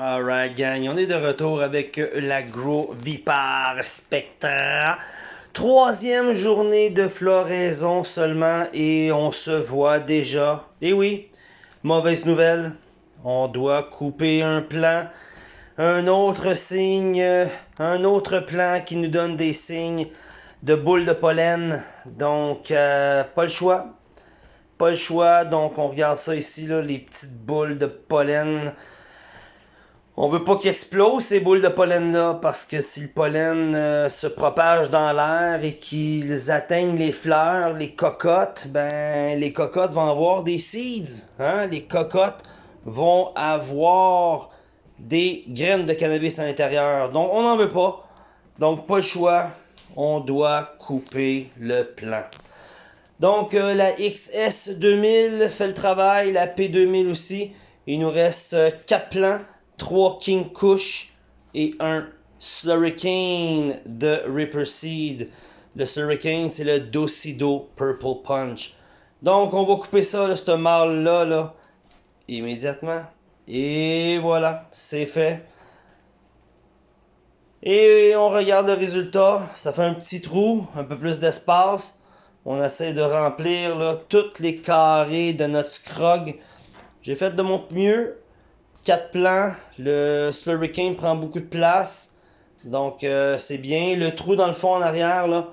Alright gang, on est de retour avec l'agro Vipar Spectra. Troisième journée de floraison seulement et on se voit déjà. Et oui, mauvaise nouvelle, on doit couper un plan. Un autre signe, un autre plan qui nous donne des signes de boules de pollen. Donc, euh, pas le choix. Pas le choix, donc on regarde ça ici, les petites boules de pollen. On veut pas qu'ils explosent ces boules de pollen-là, parce que si le pollen euh, se propage dans l'air et qu'ils atteignent les fleurs, les cocottes, ben les cocottes vont avoir des seeds. Hein? Les cocottes vont avoir des graines de cannabis à l'intérieur. Donc on n'en veut pas. Donc pas le choix. On doit couper le plant. Donc euh, la XS2000 fait le travail, la P2000 aussi. Il nous reste 4 euh, plants. 3 King Kush et un Slurricane de Ripper Seed. Le Slurricane, c'est le Docido Purple Punch. Donc, on va couper ça, ce mâle-là, là, immédiatement. Et voilà, c'est fait. Et on regarde le résultat. Ça fait un petit trou, un peu plus d'espace. On essaie de remplir là, toutes les carrés de notre scrog. J'ai fait de mon mieux. 4 plans. Le Slurricane prend beaucoup de place. Donc euh, c'est bien. Le trou dans le fond en arrière, là,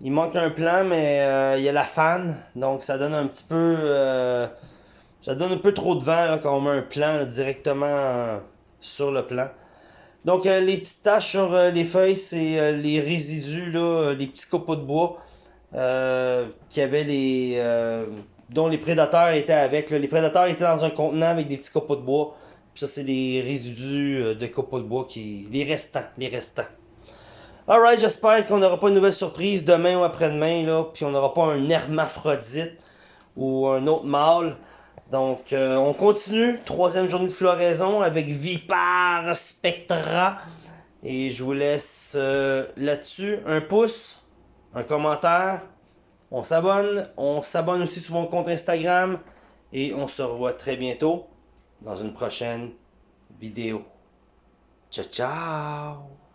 il manque un plan, mais euh, il y a la fan. Donc ça donne un petit peu... Euh, ça donne un peu trop de vent quand on met un plan directement sur le plan. Donc les petites taches sur les feuilles, c'est les résidus, là, les petits copeaux de bois qui avaient les... dont les prédateurs étaient avec. Les prédateurs étaient dans un contenant avec des petits copeaux de bois ça, c'est les résidus euh, de copeaux de bois, qui les restants, les restants. Alright, j'espère qu'on n'aura pas une nouvelle surprise demain ou après-demain, puis on n'aura pas un hermaphrodite ou un autre mâle. Donc, euh, on continue. Troisième journée de floraison avec Vipar Spectra. Et je vous laisse euh, là-dessus un pouce, un commentaire. On s'abonne. On s'abonne aussi sur mon compte Instagram. Et on se revoit très bientôt dans une prochaine vidéo. Ciao, ciao!